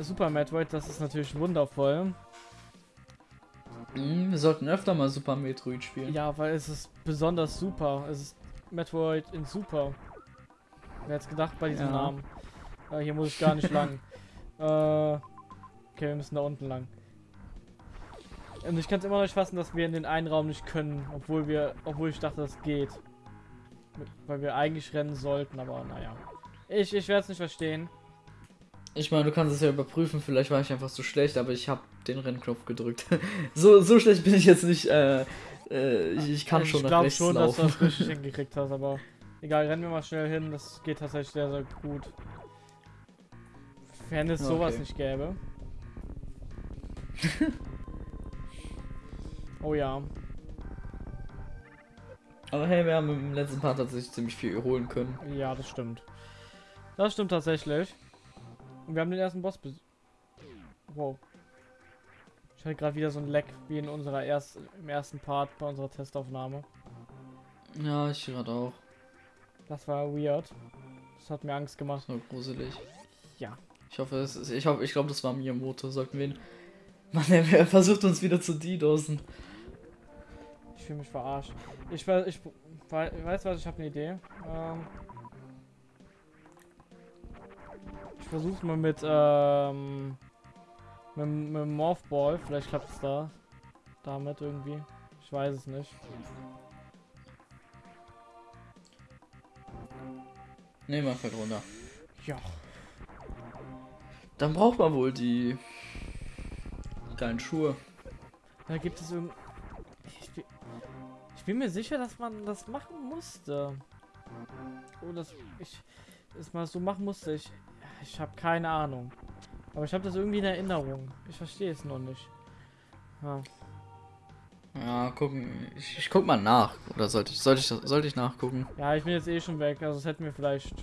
Super Metroid, das ist natürlich wundervoll. Mhm, wir sollten öfter mal Super Metroid spielen. Ja, weil es ist besonders super. Es ist Metroid in Super. Wer hätte gedacht bei diesem Ja. Namen? Äh, hier muss ich gar nicht lang. Äh, okay, wir müssen da unten lang. Und ich kann es immer noch nicht fassen, dass wir in den einen Raum nicht können, obwohl wir, obwohl ich dachte, das geht. Weil wir eigentlich rennen sollten, aber naja. Ich, ich werde es nicht verstehen. Ich meine, du kannst es ja überprüfen, vielleicht war ich einfach so schlecht, aber ich habe den Rennknopf gedrückt. so, so schlecht bin ich jetzt nicht. Äh, äh, ich, ich kann ich schon nach glaube rechts schon, dass du laufen. das richtig hingekriegt hast, aber egal, rennen wir mal schnell hin. Das geht tatsächlich sehr, sehr gut. Wenn es sowas Okay. nicht gäbe. oh ja. aber hey, wir haben im letzten Part tatsächlich ziemlich viel holen können. Ja, das stimmt. Das stimmt tatsächlich. Und wir haben den ersten Boss bes Wow. Ich hatte gerade wieder so ein Leck wie in unserer erst im ersten Part bei unserer Testaufnahme. Ja, ich gerade auch. Das war weird. Das hat mir Angst gemacht. So gruselig. Ja. Ich hoffe, es ist, ich hoffe, ich glaube, das war Miyamoto. Sollten wir ihn. Mann, er, er versucht uns wieder zu DDoSen. Ich fühle mich verarscht. Ich, we- ich, wei- weiß was, ich habe eine Idee. Ähm, ich versuche mal mit, ähm, mit, mit dem Morphball. Vielleicht klappt es da. Damit irgendwie. Ich weiß es nicht. Ne, man fällt runter. Ja. Dann braucht man wohl die geilen Schuhe. Da gibt es irgend. Ich, bin- ich bin mir sicher, dass man das machen musste. Oh, das. Ich. Das mal so machen musste. Ich. Ich habe keine Ahnung. Aber ich habe das irgendwie in Erinnerung. Ich verstehe es noch nicht. Ja. Ja, gucken. Ich, ich guck mal nach. Oder sollte ich, sollte ich, sollte ich nachgucken? ja, ich bin jetzt eh schon weg. Also das hätten wir vielleicht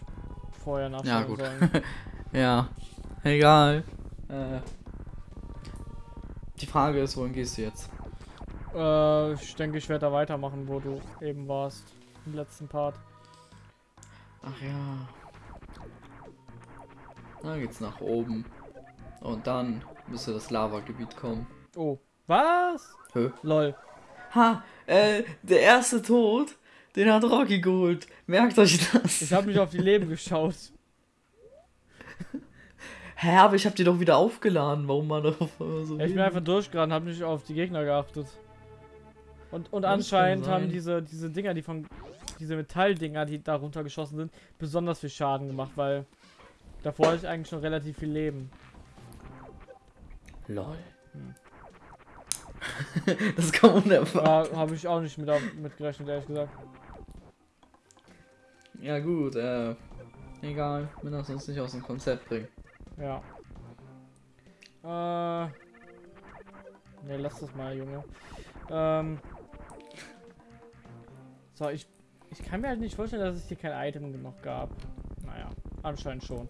vorher nachschauen Ja, gut. sollen. Ja. Egal. Äh, die Frage ist, wohin gehst du jetzt? äh, ich denke, ich werde da weitermachen, wo du eben warst. Im letzten Part. Ach ja. Dann geht's nach oben. Und dann müsste das Lavagebiet kommen. Oh. Was? Hö. Lol. Ha, äh, der erste Tod, den hat Rocky geholt. Merkt euch das. Ich habe nicht auf die Leben geschaut. Hä, aber ich hab die doch wieder aufgeladen. Warum man darauf so Ja, ich bin einfach durchgerannt, habe nicht auf die Gegner geachtet. Und, und anscheinend haben diese, diese Dinger, die von. Diese Metalldinger, die da runtergeschossen sind, besonders viel Schaden gemacht, weil davor hatte ich eigentlich schon relativ viel Leben. Lol. Hm. das kam unerwartet. Da habe ich auch nicht mit, mit gerechnet, ehrlich gesagt. Ja gut, äh, egal. Wir lassen uns nicht aus dem Konzept bringen. Ja. Äh. Ne, lass das mal, Junge. Ähm. So, ich. Ich kann mir halt nicht vorstellen, dass es hier kein Item noch gab. Anscheinend schon.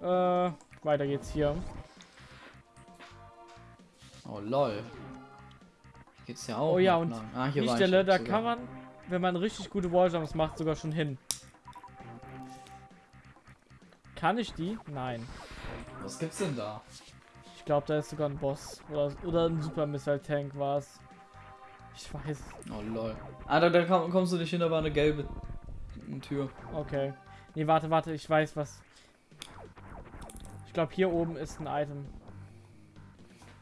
Äh, weiter geht's hier. Oh lol. Hier geht's ja auch. Oh ja, und lang. ah, hier Die Stelle, da sogar. kann man, wenn man richtig gute Walljumps macht, sogar schon hin. Kann ich die? Nein. Was gibt's denn da? Ich glaube, da ist sogar ein Boss. Oder, oder ein Super Missile Tank war es. Ich weiß. Oh lol. Ah, da, da komm, kommst du nicht hin, da war eine gelbe Tür. Okay. Nee, warte, warte, ich weiß was. Ich glaube, hier oben ist ein Item.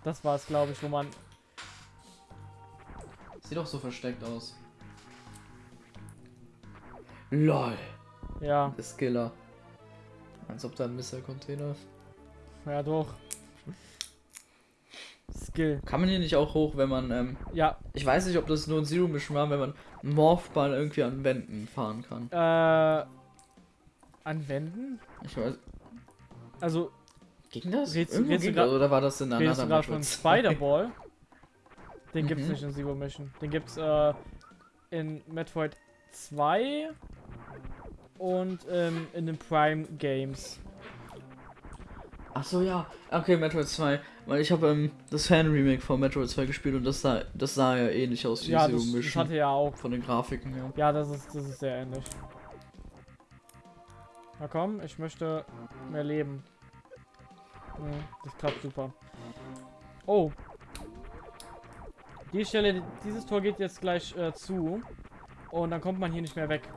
Das war es, glaube ich, wo man. Sieht doch so versteckt aus. LOL. Ja, Der Skiller. Als ob da ein Missile-Container ist. ja, doch. Skill. Kann man hier nicht auch hoch, wenn man, ähm, Ja, ich weiß nicht, ob das nur ein Zero Mission war, wenn man Morphball irgendwie an Wänden fahren kann. äh. Anwenden? Ich weiß. Also, Ging das? Redst Irgendwo redst ging das, oder war das in einer du gerade von Spider-Ball? Den gibt's Mhm. nicht in Zero Mission. Den gibt's äh, in Metroid 2 und ähm, in den Prime Games. Ach so, ja. Okay, Metroid 2. Weil ich habe ähm, das Fan-Remake von Metroid 2 gespielt und das sah, das sah ja ähnlich aus wie Ja, Zero das, das Mission. hatte ja auch. Von den Grafiken her. Ja, das ist, das ist sehr ähnlich. Na komm, ich möchte mehr leben. Das klappt super. Oh. Die Stelle, dieses Tor geht jetzt gleich äh, zu. Und dann kommt man hier nicht mehr weg.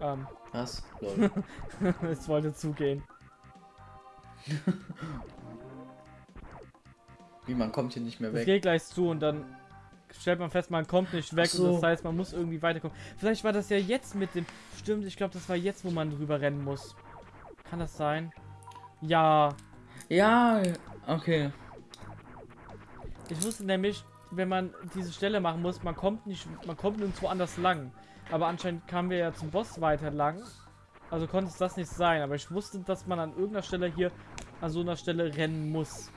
Ähm, Was? Lol. es wollte zugehen. Wie, man kommt hier nicht mehr Es weg. geht gleich zu und dann stellt man fest, man kommt nicht weg so. und das heißt, man muss irgendwie weiterkommen. Vielleicht war das ja jetzt mit dem. Stimmt, ich glaube, das war jetzt, wo man drüber rennen muss. Kann das sein? Ja. Ja, okay. Ich wusste nämlich, wenn man diese Stelle machen muss, man kommt nicht, man kommt nirgendwo anders lang. Aber anscheinend kamen wir ja zum Boss weiter lang. Also konnte es das nicht sein. Aber ich wusste, dass man an irgendeiner Stelle hier an so einer Stelle rennen muss.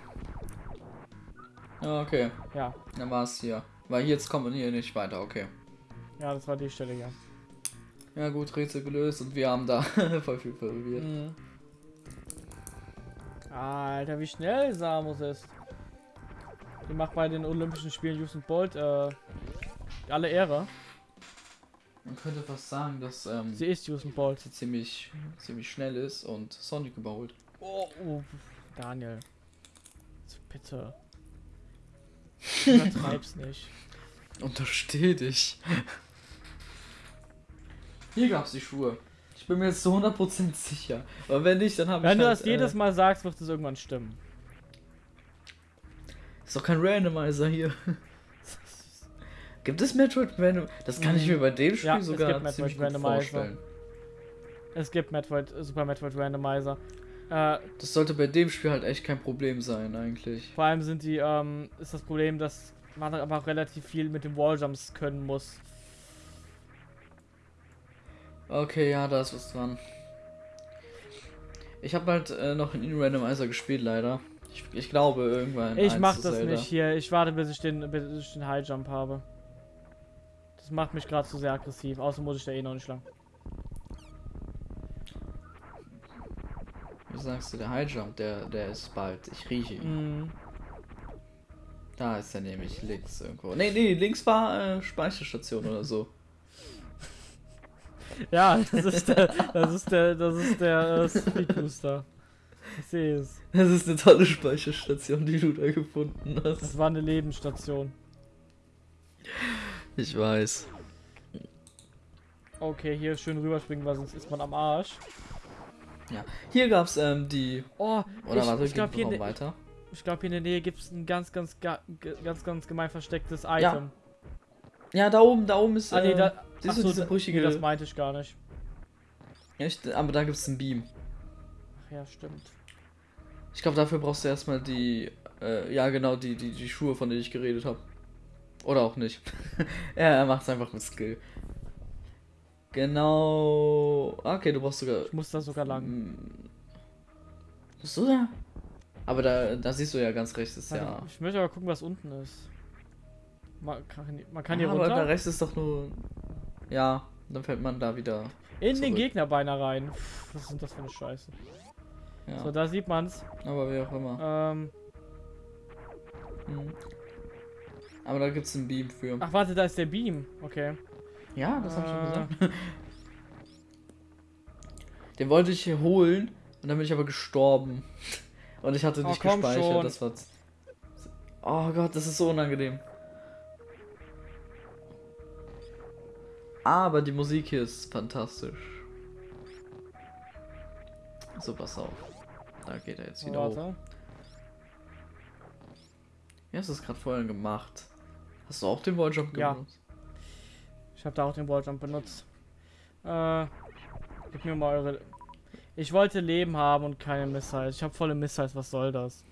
Okay. Ja, Dann war es hier. Weil jetzt kommt man hier nicht weiter, okay. ja, das war die Stelle hier. Ja gut, Rätsel gelöst und wir haben da voll viel verwirrt. Mhm. Alter, wie schnell Samus ist. Die macht bei den Olympischen Spielen Usain Bolt äh, alle Ehre. Man könnte fast sagen, dass ähm, Sie ist Usain Bolt. sie ziemlich, ziemlich schnell ist und Sonic überholt. Oh, oh Daniel. Bitte. Übertreib's nicht. Untersteh dich. Hier gab's die Schuhe. Ich bin mir jetzt zu 100% sicher. Aber wenn nicht, dann habe ich Wenn du halt, das jedes äh, Mal sagst, wird es irgendwann stimmen. Ist doch kein Randomizer hier. Gibt es Metroid Random? Das kann ich mir bei dem Spiel Ja, es sogar gibt Metroid ziemlich Randomizer. vorstellen. Es gibt Metroid, Super Metroid Randomizer. Äh, Das sollte bei dem Spiel halt echt kein Problem sein, eigentlich. vor allem sind die, ähm, ist das Problem, dass man aber auch relativ viel mit den Walljumps können muss. Okay, ja, da ist was dran. Ich habe halt äh, noch in Randomizer gespielt, leider. Ich, ich glaube, irgendwann. Ich mach das Zelda. nicht hier. Ich warte, bis ich den, bis ich den High Jump habe. Das macht mich gerade zu sehr aggressiv. Außer muss ich da eh noch nicht lang. Sagst du, der High Jump, der, der ist bald. Ich rieche ihn. Mhm. Da ist er nämlich links irgendwo. Nee, nee, links war äh, Speicherstation oder so. Ja, das ist der, das ist der, das ist der äh, Speed Booster. Ich sehe es. Das ist eine tolle Speicherstation, die du da gefunden hast. Das war eine Lebensstation. Ich weiß. Okay, hier schön rüberspringen, weil sonst ist man am Arsch. Ja. Hier gab's ähm, die. Oh, Oder ich, warte, ich glaube hier, der- weiter. ich glaub, hier in der Nähe gibt es ein ganz, ganz, ganz, ganz gemein verstecktes Ja, Item. Ja, da oben, da oben ist. ah, nee, äh, da, ach du so, brüchige. nee, das meinte ich gar nicht. Echt? Aber da gibt's einen Beam. Ach ja, stimmt. Ich glaube, dafür brauchst du erstmal die. Äh, ja, genau, die, die, die Schuhe, von denen ich geredet habe. Oder auch nicht. ja, er macht's einfach mit Skill. Genau. Okay, du brauchst sogar. Ich muss da sogar lang. Bist du da? Aber da, da siehst du ja ganz rechts ist ja. Ich möchte aber gucken, was unten ist. Man kann, man kann hier Ah, aber da runter. rechts ist doch nur. Ja, dann fällt man da wieder. In den zurück. Gegner beinahe rein. Was ist denn das für eine Scheiße? Ja, So, da sieht man's. aber wie auch immer. Ähm, Mhm. Aber da gibt's einen Beam für. ach, warte, da ist der Beam. Okay. Ja, das hab ich Äh. schon gesagt. Den wollte ich hier holen und dann bin ich aber gestorben. Und ich hatte Oh, nicht gespeichert. schon. Das war. Oh Gott, das ist so unangenehm. Aber die Musik hier ist fantastisch. So, pass auf. Da geht er jetzt wieder hoch. Warte. Wie hast du es gerade vorhin gemacht? Hast du auch den Walljump Ja. genutzt? Ich habe da auch den Walljump benutzt. Äh, gib mir mal eure. Ich wollte Leben haben und keine Missiles. Ich habe volle Missiles. Was soll das?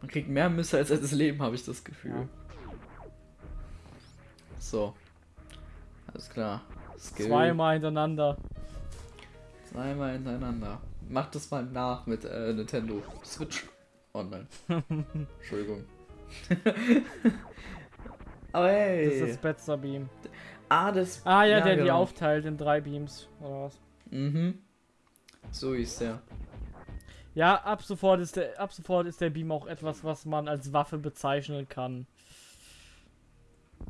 Man kriegt mehr Missiles als das Leben, habe ich das Gefühl. So. Alles klar. Skill. Zweimal hintereinander. Zweimal hintereinander. Mach das mal nach mit äh, Nintendo Switch Online. Entschuldigung. Aber hey. Das ist das Spetzer Beam. Ah, das. Ah ja, der die genau. aufteilt in drei Beams. Oder was? Mhm. So ist der. Ja, ab sofort ist der, ab sofort ist der Beam auch etwas, was man als Waffe bezeichnen kann.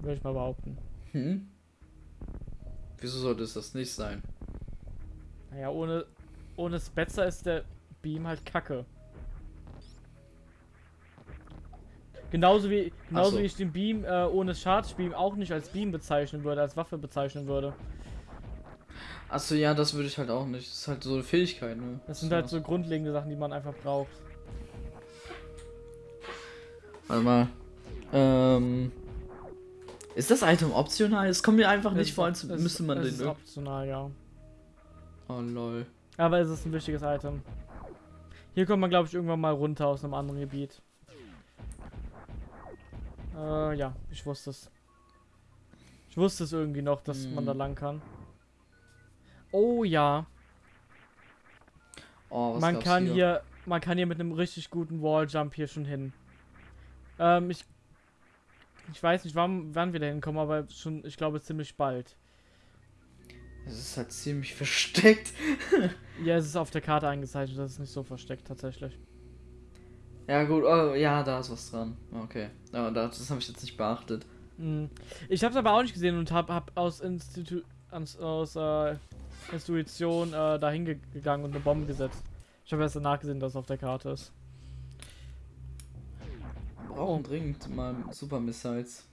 Würde ich mal behaupten. Hm? Wieso sollte es das nicht sein? Naja, ohne, ohne Spetzer ist der Beam halt kacke. Genauso wie, genauso so. wie ich den Beam äh, ohne Charge Beam auch nicht als Beam bezeichnen würde, als Waffe bezeichnen würde. Achso, ja, das würde ich halt auch nicht. Das ist halt so eine Fähigkeit, ne? Das sind halt so grundlegende Sachen, die man einfach braucht. Warte mal. Ähm. Ist das Item optional? Es kommt mir einfach nicht vor, als es müsste man es den. ist optional, ja. Oh lol. Aber es ist ein wichtiges Item. Hier kommt man, glaube ich, irgendwann mal runter aus einem anderen Gebiet. Äh, ja, ich wusste es. Ich wusste es irgendwie noch, dass man da Hm. lang kann. Oh ja, Oh, was man kann hier? man kann hier mit einem richtig guten Walljump hier schon hin. Ähm, ich ich weiß nicht, wann, wann wir da hinkommen, aber schon, ich glaube ziemlich bald. Es ist halt ziemlich versteckt. Ja, es ist auf der Karte eingezeichnet, das ist nicht so versteckt tatsächlich. Ja, gut, oh, ja, da ist was dran. Okay. Ja, das, habe ich jetzt nicht beachtet. Mhm. Ich habe es aber auch nicht gesehen und habe hab aus, Institu aus, aus äh, Intuition äh, dahin ge gegangen und eine Bombe gesetzt. Ich habe erst danach gesehen, dass es auf der Karte ist. Wir brauchen dringend mal Super Missiles.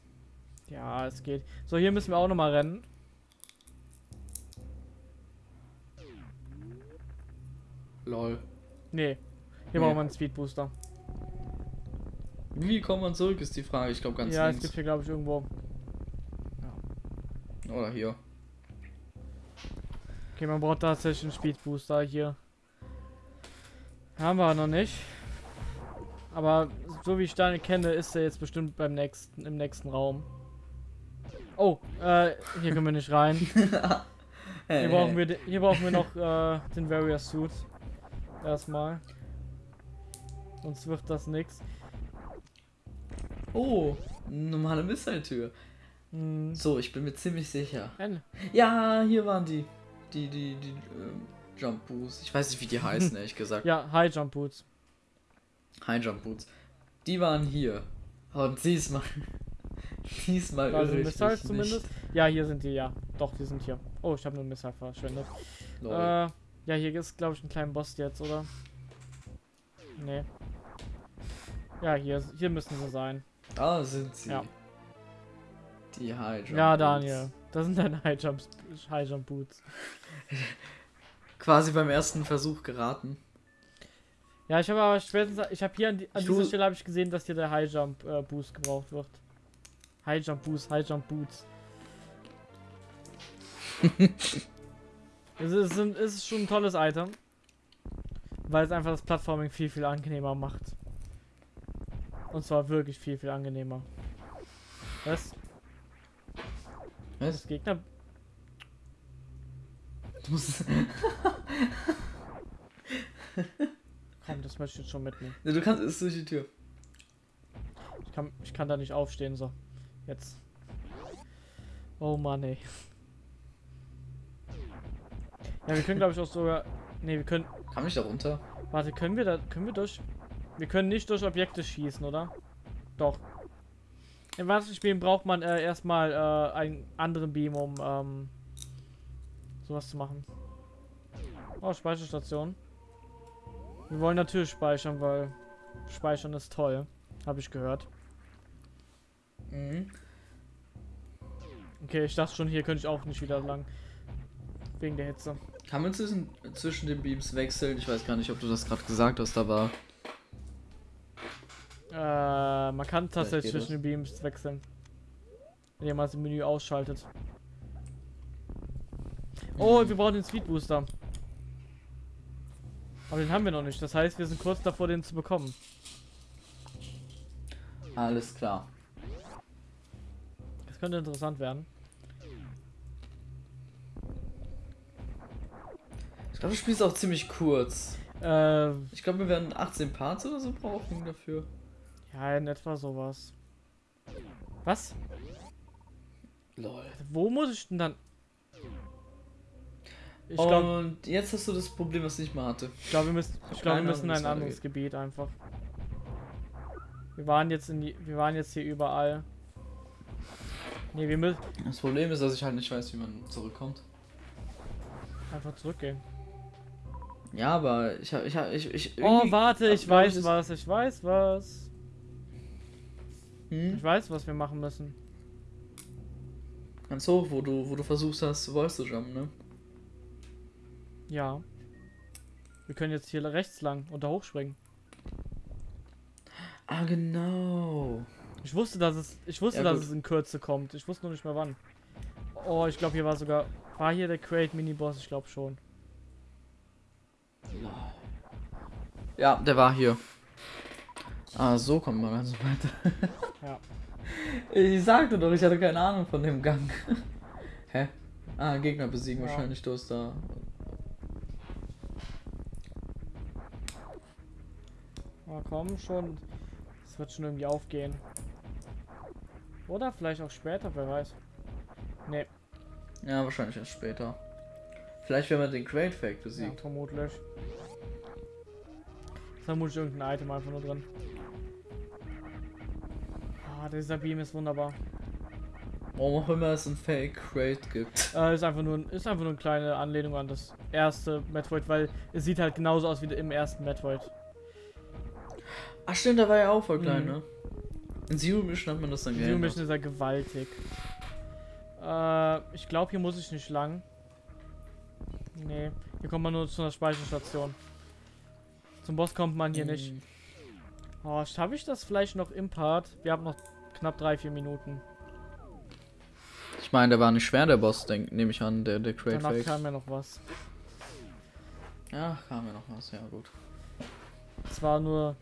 Ja, es geht. So, hier müssen wir auch nochmal rennen. Lol. Nee. Hier Nee. brauchen wir einen Speedbooster. Wie kommt man zurück, ist die Frage. Ich glaube ganz ja, es links. gibt hier, glaube ich, irgendwo. Oder hier. Okay, man braucht tatsächlich einen Speedbooster hier. Haben wir noch nicht. Aber so wie ich Steine kenne, ist er jetzt bestimmt beim nächsten, im nächsten Raum. Oh, äh, hier können wir nicht rein. Hier brauchen wir, hier brauchen wir noch äh, den Warrior Suit. Erstmal. Sonst wird das nix. Oh, normale Missile-Tür. Hm, So, ich bin mir ziemlich sicher. ein- Ja, hier waren die. Die, die, die, ähm, Jump Boots. Ich weiß nicht, wie die heißen, ehrlich gesagt. ja, High Jump Boots. High Jump Boots. Die waren hier. Und diesmal. diesmal Da irre ich mich zumindest. Ja, hier sind die, ja. Doch, die sind hier. Oh, ich habe nur Missile verschwendet. Nicht. Äh, ja, hier ist, glaube ich, ein kleiner Boss jetzt, oder? Nee. Ja, hier, hier müssen sie sein. Da sind sie. ja. Die High Jump ja. Daniel. Das sind deine High Jump, High Jump Boots. Quasi beim ersten Versuch geraten. Ja, ich habe aber spätestens, ich habe hier an, die, an dieser Stelle habe ich gesehen, dass hier der High Jump äh, Boost gebraucht wird. High Jump Boost, High Jump Boots. es, ist, es ist schon ein tolles Item, weil es einfach das Plattforming viel viel angenehmer macht. Und zwar wirklich viel viel angenehmer. Was? Was? Das Gegner. Du musst, Komm, das möchte ich jetzt schon mitnehmen. Ja, du kannst es durch die Tür. Ich kann, ich kann da nicht aufstehen, so. Jetzt. Oh Mann, ey. Ja, wir können glaube ich auch sogar. Ne, wir können. Kam ich da runter? Warte, können wir da. Können wir durch. Wir können nicht durch Objekte schießen, oder? Doch. Im wahrsten Spielen braucht man äh, erstmal äh, einen anderen Beam, um ähm, sowas zu machen. Oh, Speicherstation. Wir wollen natürlich speichern, weil Speichern ist toll. Habe ich gehört. Mhm. Okay, ich dachte schon, hier könnte ich auch nicht wieder lang. Wegen der Hitze. Kann man zwischen, zwischen den Beams wechseln? Ich weiß gar nicht, ob du das gerade gesagt hast, aber. Äh, man kann tatsächlich zwischen den Beams wechseln. Wenn man das im Menü ausschaltet. Oh, wir brauchen den Speed Booster. Aber den haben wir noch nicht. Das heißt, wir sind kurz davor, den zu bekommen. Alles klar. Das könnte interessant werden. Ich glaube, das Spiel ist auch ziemlich kurz. Äh, Ich glaube, wir werden 18 Parts oder so brauchen dafür. Ja, in etwa sowas. Was? Lol. Wo muss ich denn dann? Ich glaube, Und jetzt hast du das Problem, was ich nicht mehr hatte. ich glaub, wir müssen, ich glaub, wir müssen in ein anderes. Gebiet einfach. Wir waren jetzt in die, wir waren jetzt hier überall. Ne, wir müssen Das Problem ist, dass ich halt nicht weiß, wie man zurückkommt. einfach zurückgehen. Ja, aber ich hab, ich hab, ich, ich Oh, warte, ich weiß was, ich weiß was. Hm? Ich weiß, was wir machen müssen. Ganz hoch, wo du, wo du versuchst hast, Voice zu jumpen, ne? Ja. Wir können jetzt hier rechts lang und da hochspringen. Ah, genau. Ich wusste, dass es, ich wusste, Ja, dass es in Kürze kommt. Ich wusste nur nicht mehr wann. Oh, ich glaube, hier war sogar, war hier der Crate Mini Boss? Ich glaube schon. Ja, der war hier. Ah, so kommt man also weiter. Ja. Ich sagte doch, ich hatte keine Ahnung von dem Gang. Hä? Ah, Gegner besiegen Ja. wahrscheinlich, du hast da. Oh, komm schon. Das wird schon irgendwie aufgehen. Oder vielleicht auch später, wer weiß. Nee, Ja, wahrscheinlich erst später. Vielleicht, wenn man den Crate Fake ja, besiegt. vermutlich. Ist vermutlich irgendein Item einfach nur drin. Ah, dieser Beam ist wunderbar. Warum auch immer es ein Fake Crate gibt. Äh, ist einfach nur ist einfach nur eine kleine Anlehnung an das erste Metroid, weil es sieht halt genauso aus wie im ersten Metroid. Ach stimmt, da war ja auch voll klein, Mhm. ne? In Zero Mission hat man das dann Zero geändert. Mission ist ja gewaltig. Äh, ich glaube, hier muss ich nicht lang. Nee, hier kommt man nur zu einer Speicherstation. Zum Boss kommt man hier nicht. Mhm. Oh, schaffe ich das vielleicht noch im Part? Wir haben noch knapp 3-4 Minuten. Ich meine, der war nicht schwer, der Boss, nehme ich an, der, der Crate Danach Fake. kam ja noch was. Ja, kam ja noch was, ja gut. Es war nur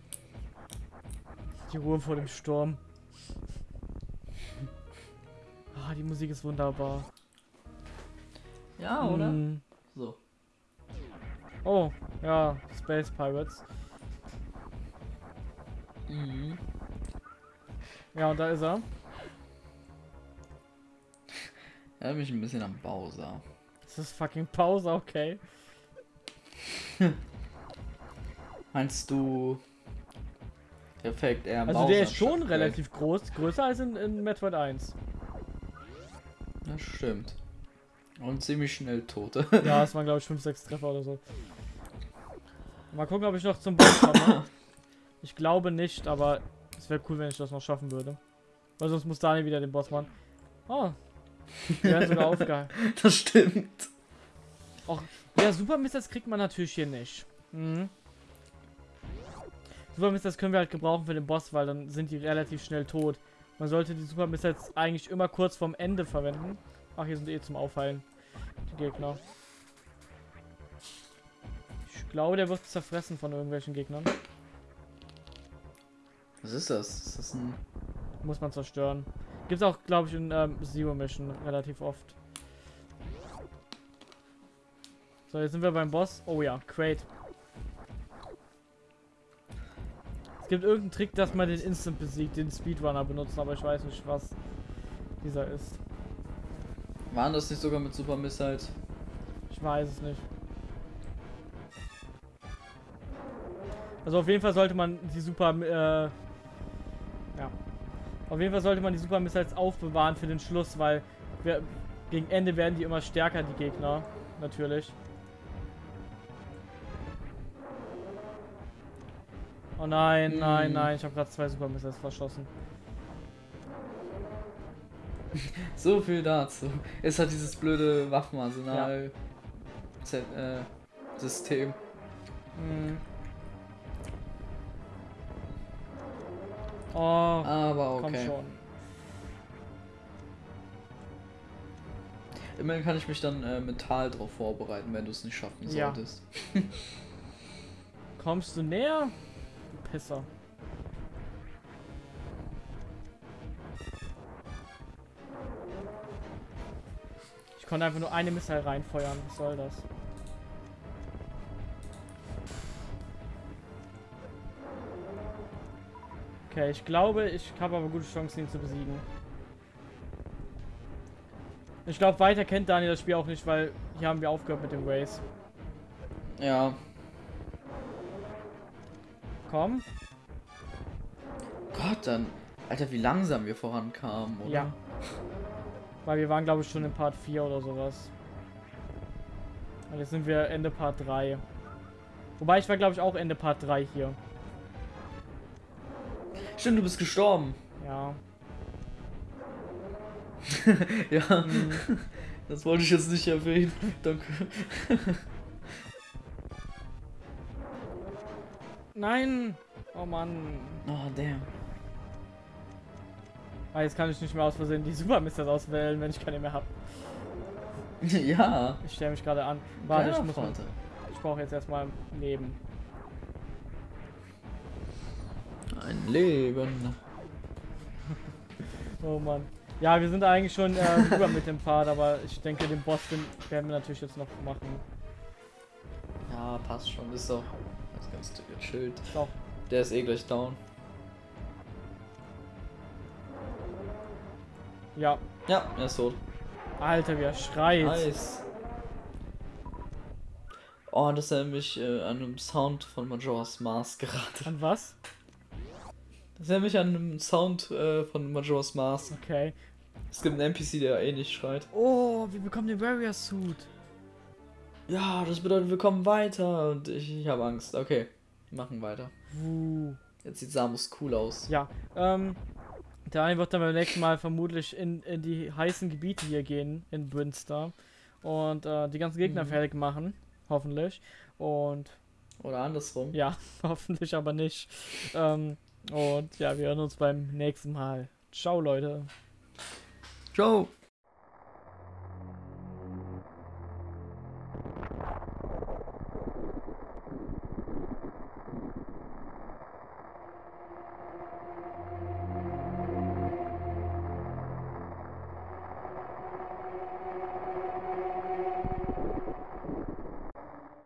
die Ruhe vor dem Sturm. Ah, die Musik ist wunderbar. Ja, Mm. So. Oh, ja, Space Pirates. Mhm. Ja, und da ist er. Erinnert mich ein bisschen an Bowser. Das ist fucking Pause, okay. Meinst du. Perfekt, eher Also Bowser der ist schon relativ groß, größer als in, in Metroid 1. Crate? Das stimmt. Und ziemlich schnell tot. Ja, es waren glaube ich 5, 6 Treffer oder so. Mal gucken, ob ich noch zum Boss komme. Ich glaube nicht, aber es wäre cool, wenn ich das noch schaffen würde. Weil sonst muss Daniel wieder den Boss machen. Oh. Wir werden sogar aufgehalten. das stimmt. Ja, Super Missiles kriegt man natürlich hier nicht. Mhm. Super Missiles können wir halt gebrauchen für den Boss, weil dann sind die relativ schnell tot. Man sollte die Super Missiles eigentlich immer kurz vorm Ende verwenden. Ach, hier sind eh zum Aufheilen. Die Gegner. Ich glaube, der wird zerfressen von irgendwelchen Gegnern. Was ist das? Ist das ein. Muss man zerstören. Gibt's auch, glaube ich, in ähm, Zero Mission relativ oft. So, jetzt sind wir beim Boss. Oh ja, Crate. Es gibt irgendeinen Trick, dass man den Instant besiegt, den Speedrunner benutzen, aber ich weiß nicht, was dieser ist. Waren das nicht sogar mit Super Missiles? Ich weiß es nicht. Also auf jeden Fall sollte man die Super, äh, ja. Auf jeden Fall sollte man die Super Missiles aufbewahren für den Schluss, weil wir, gegen Ende werden die immer stärker, die Gegner. Natürlich. Oh nein, nein, Hm. nein, ich habe gerade zwei Super Missiles verschossen. So viel dazu. Es hat dieses blöde Waffenarsenal. Z äh, System. Oh, Aber komm okay. schon. Immerhin kann ich mich dann äh, mental darauf vorbereiten, wenn du es nicht schaffen Ja. solltest. Kommst du näher? Du Pisser. Ich konnte einfach nur eine Missile reinfeuern. Was soll das? Okay, ich glaube, ich habe aber gute Chancen, ihn zu besiegen. Ich glaube, weiter kennt Daniel das Spiel auch nicht, weil hier haben wir aufgehört mit dem Race. Ja. Komm. Gott, dann. Alter, wie langsam wir vorankamen, oder? Ja. Weil wir waren, glaube ich, schon in Part 4 oder sowas. Und jetzt sind wir Ende Part 3. Wobei ich war, glaube ich, auch Ende Part 3 hier. Stimmt, du bist gestorben. Ja. Ja, Hm. das wollte ich jetzt nicht erwähnen. Danke. Nein! Oh Mann. Oh, damn. Ah, jetzt kann ich nicht mehr aus Versehen die Super Misters auswählen, wenn ich keine mehr habe. Ja. Ich stelle mich gerade an. Warte, ich Geiler muss. Vater. Ich brauche jetzt erstmal Leben. Ein Leben. Oh Mann. Ja, wir sind eigentlich schon äh, über mit dem Part, aber ich denke, den Boss den werden wir natürlich jetzt noch machen. Ja, passt schon. Ist doch ist ganz gechillt. Ist auch Der ist eh gleich down. Ja. Ja, er ist tot. Alter, wie er schreit. Nice. Oh, das erinnert mich äh, an einem Sound von Majora's Mask gerade. An was? Das erinnert mich an einen Sound äh, von Majora's Mask. Okay. Es gibt einen NPC, der ähnlich schreit. Oh, wir bekommen den Warrior Suit. Ja, das bedeutet, wir kommen weiter. Und ich, ich habe Angst. Okay, machen weiter. Uh. Jetzt sieht Samus cool aus. Ja, ähm, der eine wird dann beim nächsten Mal vermutlich in, in die heißen Gebiete hier gehen, in Brinstar. Und äh, die ganzen Gegner Mhm. fertig machen. Hoffentlich. Und Oder andersrum. ja, hoffentlich aber nicht. Ähm, und ja, wir hören uns beim nächsten Mal. Ciao, Leute. Ciao.